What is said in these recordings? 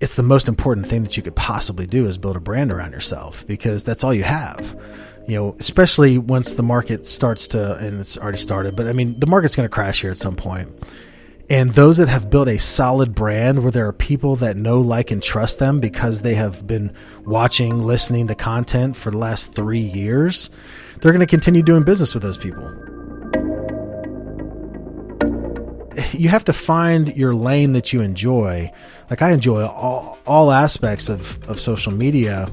it's the most important thing that you could possibly do is build a brand around yourself because that's all you have. You know, especially once the market starts to, and it's already started, but I mean, the market's going to crash here at some point. And those that have built a solid brand where there are people that know, like, and trust them because they have been watching, listening to content for the last three years, they're going to continue doing business with those people. You have to find your lane that you enjoy. Like I enjoy all, all aspects of, of social media,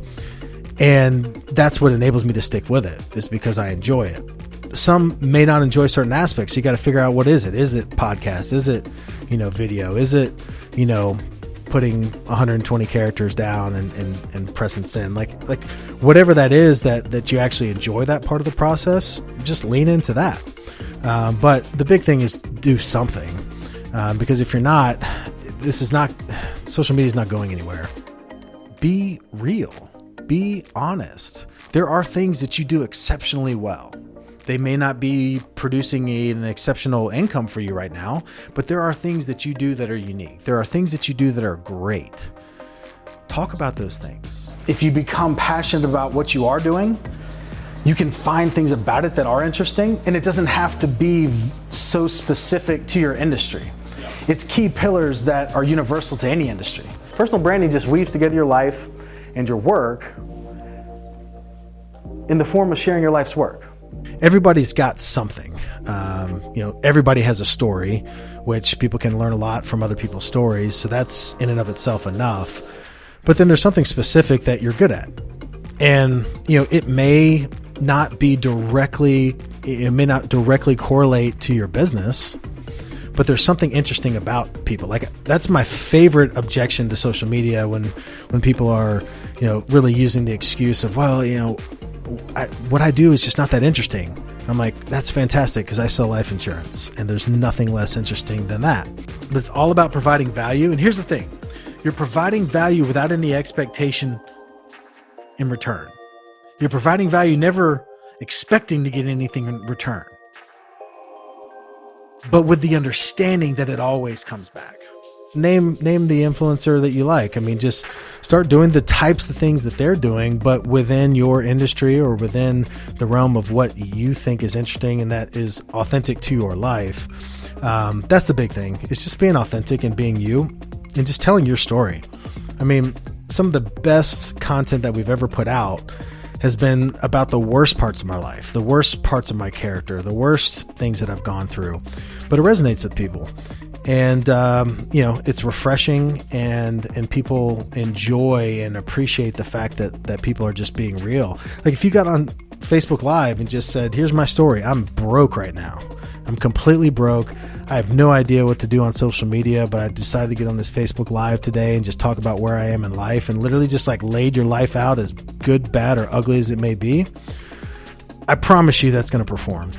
and that's what enables me to stick with it, is because I enjoy it some may not enjoy certain aspects. You got to figure out what is it? Is it podcast? Is it, you know, video? Is it, you know, putting 120 characters down and, and, and pressing send? Like, like whatever that is that, that you actually enjoy that part of the process, just lean into that. Um, but the big thing is do something. Um, because if you're not, this is not, social media is not going anywhere. Be real. Be honest. There are things that you do exceptionally well they may not be producing a, an exceptional income for you right now, but there are things that you do that are unique. There are things that you do that are great. Talk about those things. If you become passionate about what you are doing, you can find things about it that are interesting, and it doesn't have to be so specific to your industry. It's key pillars that are universal to any industry. Personal branding just weaves together your life and your work in the form of sharing your life's work everybody's got something. Um, you know, everybody has a story, which people can learn a lot from other people's stories. So that's in and of itself enough. But then there's something specific that you're good at. And, you know, it may not be directly, it may not directly correlate to your business, but there's something interesting about people. Like that's my favorite objection to social media when, when people are, you know, really using the excuse of, well, you know, I, what I do is just not that interesting. I'm like, that's fantastic because I sell life insurance and there's nothing less interesting than that. But it's all about providing value. And here's the thing you're providing value without any expectation in return. You're providing value never expecting to get anything in return, but with the understanding that it always comes back name name the influencer that you like. I mean, just start doing the types of things that they're doing, but within your industry or within the realm of what you think is interesting and that is authentic to your life. Um, that's the big thing. It's just being authentic and being you, and just telling your story. I mean, some of the best content that we've ever put out has been about the worst parts of my life, the worst parts of my character, the worst things that I've gone through. But it resonates with people. And um, you know it's refreshing and and people enjoy and appreciate the fact that that people are just being real. Like if you got on facebook live and just said here's my story. I'm broke right now. I'm completely broke. I have no idea what to do on social media but i decided to get on this facebook live today and just talk about where i am in life. And literally just like laid your life out as good bad or ugly as it may be i promise you that's going to perform